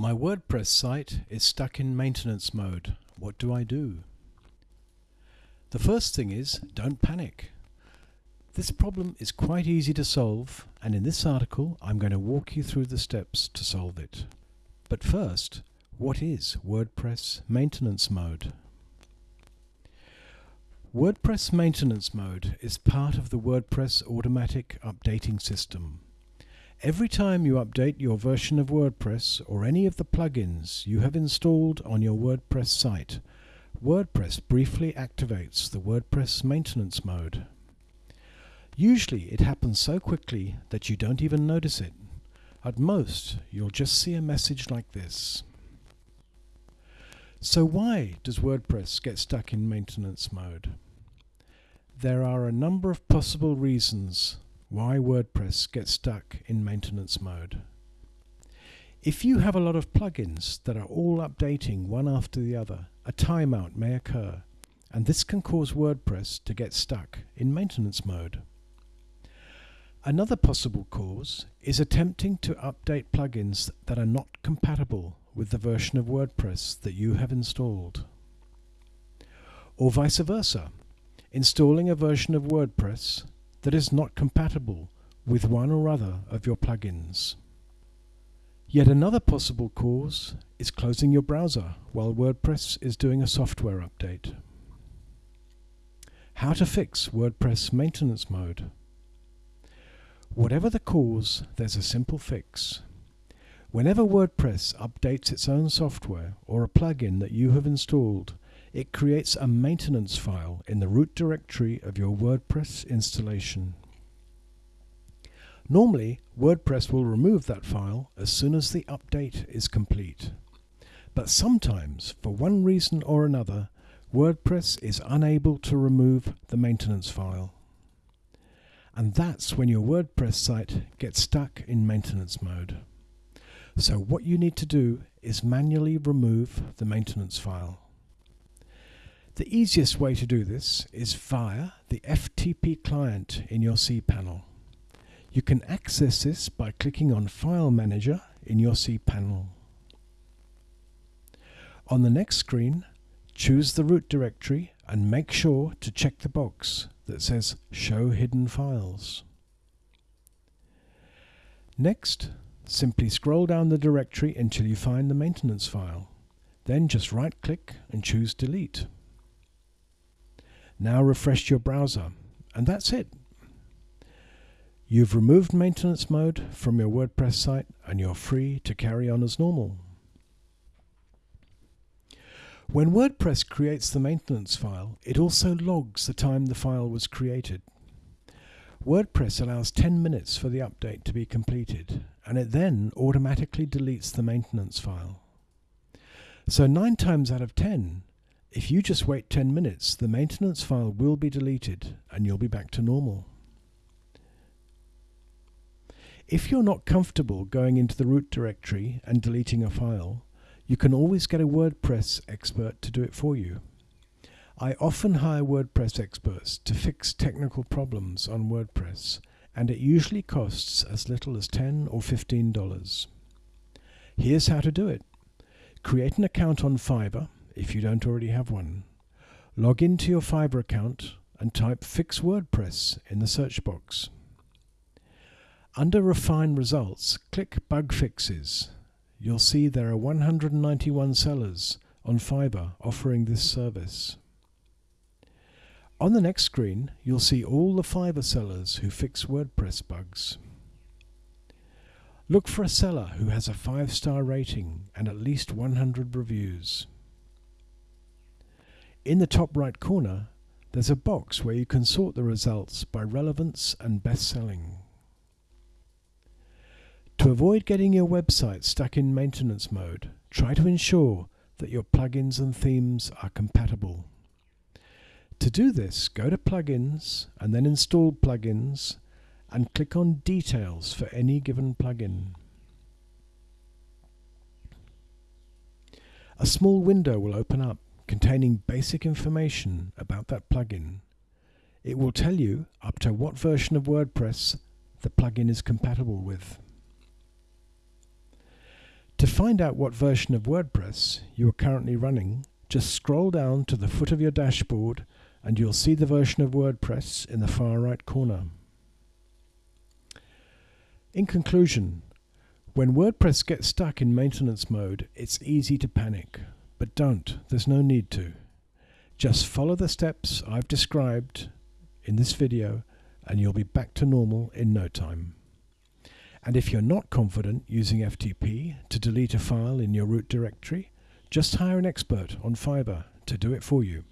My WordPress site is stuck in maintenance mode. What do I do? The first thing is don't panic. This problem is quite easy to solve and in this article I'm going to walk you through the steps to solve it. But first, what is WordPress maintenance mode? WordPress maintenance mode is part of the WordPress automatic updating system. Every time you update your version of WordPress or any of the plugins you have installed on your WordPress site, WordPress briefly activates the WordPress maintenance mode. Usually it happens so quickly that you don't even notice it. At most, you'll just see a message like this. So why does WordPress get stuck in maintenance mode? There are a number of possible reasons why WordPress gets stuck in maintenance mode. If you have a lot of plugins that are all updating one after the other, a timeout may occur, and this can cause WordPress to get stuck in maintenance mode. Another possible cause is attempting to update plugins that are not compatible with the version of WordPress that you have installed. Or vice versa, installing a version of WordPress that is not compatible with one or other of your plugins. Yet another possible cause is closing your browser while WordPress is doing a software update. How to fix WordPress maintenance mode. Whatever the cause, there's a simple fix. Whenever WordPress updates its own software or a plugin that you have installed, it creates a maintenance file in the root directory of your WordPress installation. Normally, WordPress will remove that file as soon as the update is complete. But sometimes, for one reason or another, WordPress is unable to remove the maintenance file. And that's when your WordPress site gets stuck in maintenance mode. So what you need to do is manually remove the maintenance file. The easiest way to do this is via the FTP client in your cPanel. You can access this by clicking on File Manager in your cPanel. On the next screen, choose the root directory and make sure to check the box that says Show Hidden Files. Next, Simply scroll down the directory until you find the maintenance file. Then just right click and choose delete. Now refresh your browser and that's it. You've removed maintenance mode from your WordPress site and you're free to carry on as normal. When WordPress creates the maintenance file, it also logs the time the file was created. WordPress allows 10 minutes for the update to be completed and it then automatically deletes the maintenance file. So 9 times out of 10, if you just wait 10 minutes, the maintenance file will be deleted and you'll be back to normal. If you're not comfortable going into the root directory and deleting a file, you can always get a WordPress expert to do it for you. I often hire WordPress experts to fix technical problems on WordPress and it usually costs as little as 10 or $15. Here's how to do it. Create an account on Fiverr if you don't already have one. Log into your Fiverr account and type Fix WordPress in the search box. Under Refine Results, click Bug Fixes. You'll see there are 191 sellers on Fiverr offering this service. On the next screen, you'll see all the Fiverr sellers who fix WordPress bugs. Look for a seller who has a 5-star rating and at least 100 reviews. In the top right corner, there's a box where you can sort the results by relevance and best-selling. To avoid getting your website stuck in maintenance mode, try to ensure that your plugins and themes are compatible. To do this, go to Plugins and then Install Plugins and click on Details for any given plugin. A small window will open up containing basic information about that plugin. It will tell you up to what version of WordPress the plugin is compatible with. To find out what version of WordPress you are currently running, just scroll down to the foot of your dashboard and you'll see the version of WordPress in the far right corner. In conclusion, when WordPress gets stuck in maintenance mode, it's easy to panic, but don't, there's no need to. Just follow the steps I've described in this video and you'll be back to normal in no time. And if you're not confident using FTP to delete a file in your root directory, just hire an expert on Fiverr to do it for you.